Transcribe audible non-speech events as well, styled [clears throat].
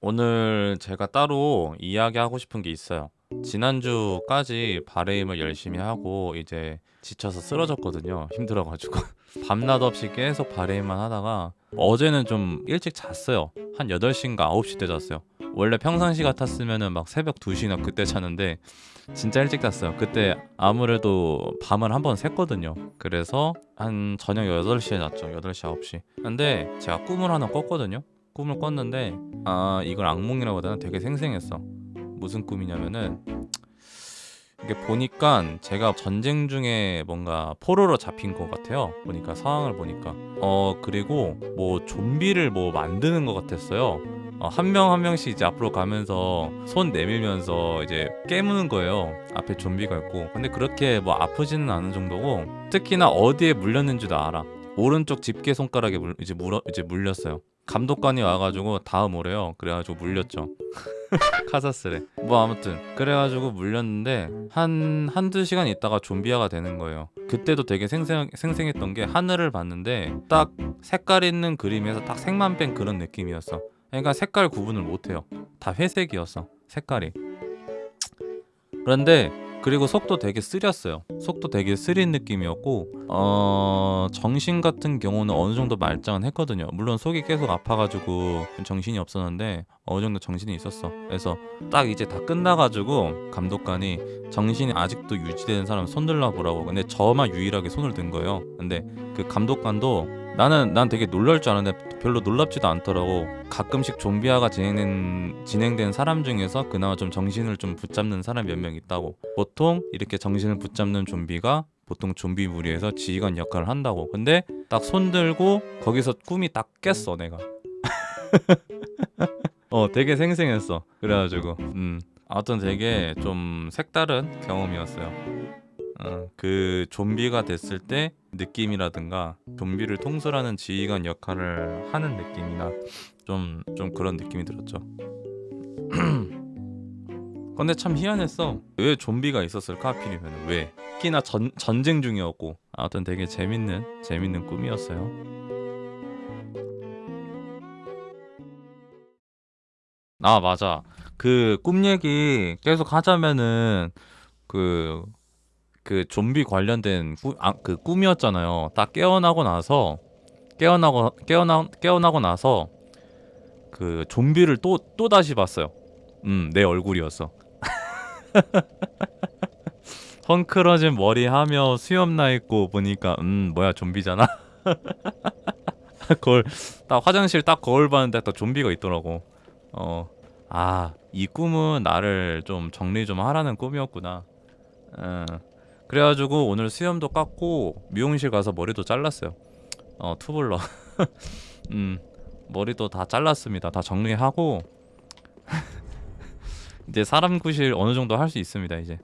오늘 제가 따로 이야기하고 싶은 게 있어요. 지난주까지 바레임을 열심히 하고 이제 지쳐서 쓰러졌거든요. 힘들어가지고 [laughs] 밤낮 없이 계속 바레임만 하다가 어제는 좀 일찍 잤어요. 한 8시인가 9시 때 잤어요. 원래 평상시 같았으면은 막 새벽 2시나 그때 자는데 진짜 일찍 잤어요. 그때 아무래도 밤을 한 번 샜거든요. 그래서 한 저녁 8시에 잤죠. 8시 9시. 근데 제가 꿈을 하나 꿨거든요. 꿈을 꿨는데 아 이걸 악몽이라고 하다는 되게 생생했어. 무슨 꿈이냐면은 이게 보니까 제가 전쟁 중에 뭔가 포로로 잡힌 것 같아요. 보니까 상황을 보니까 어 그리고 뭐 좀비를 뭐 만드는 것 같았어요. 어, 한명 한 명씩 이제 앞으로 가면서 손 내밀면서 이제 깨무는 거예요. 앞에 좀비가 있고. 근데 그렇게 뭐 아프지는 않은 정도고 특히나 어디에 물렸는지도 알아. 오른쪽 집게 손가락에 물, 이제 물어 이제 물렸어요. 감독관이 와가지고 다음 오래요. 그래가지고 물렸죠. [laughs] 카사스래. 뭐 아무튼 그래가지고 물렸는데 한 한두 시간 있다가 좀비화가 되는 거예요. 그때도 되게 생생 생생했던 게 하늘을 봤는데 딱 색깔 있는 그림에서 딱 색만 뺀 그런 느낌이었어. 그러니까 색깔 구분을 못해요. 다 회색이었어. 색깔이. 그런데 그리고 속도 되게 쓰렸어요. 속도 되게 쓰린 느낌이었고 어 정신 같은 경우는 어느 정도 말짱은 했거든요. 물론 속이 계속 아파가지고 정신이 없었는데 어느 정도 정신이 있었어. 그래서 딱 이제 다 끝나가지고 감독관이 정신이 아직도 유지되는 사람 손 들라 보라고. 근데 저만 유일하게 손을 든 거예요. 근데 그 감독관도 나는 난 되게 놀랄 줄 알았는데 별로 놀랍지도 않더라고. 가끔씩 좀비화가 진행된 진행된 사람 중에서 그나마 좀 정신을 좀 붙잡는 사람 몇명 있다고. 보통 이렇게 정신을 붙잡는 좀비가 보통 좀비 무리에서 지휘관 역할을 한다고. 근데 딱 손 들고 거기서 꿈이 딱 깼어 내가. [laughs] 어 되게 생생했어. 그래가지고 음 아무튼 되게 좀 색다른 경험이었어요. 어, 그 좀비가 됐을 때 느낌이라든가 좀비를 통솔하는 지휘관 역할을 하는 느낌이나 좀 좀 그런 느낌이 들었죠. [clears throat] 근데 참 희한했어. 왜 좀비가 있었을까 하필이면 왜? 특히나 전, 전쟁 중이었고 아무튼 되게 재밌는 재밌는 꿈이었어요. 아 맞아. 그 꿈 얘기 계속 하자면은 그 그 좀비 관련된 꾸, 아, 그 꿈이었잖아요. 딱 깨어나고 나서 깨어나고 깨어나 깨어나고 나서 그 좀비를 또 또 다시 봤어요. 음, 내 얼굴이었어. [laughs] 헝클어진 머리 하며 수염 나 있고 보니까 음 뭐야 좀비잖아. [laughs] 거울 딱 화장실 딱 거울 봤는데 딱 좀비가 있더라고. 어. 아, 이 꿈은 나를 좀 정리 좀 하라는 꿈이었구나. 어. 그래가지고 오늘 수염도 깎고 미용실 가서 머리도 잘랐어요. 어 투블러. [laughs] 음 머리도 다 잘랐습니다. 다 정리하고 [laughs] 이제 사람 구실 어느 정도 할 수 있습니다. 이제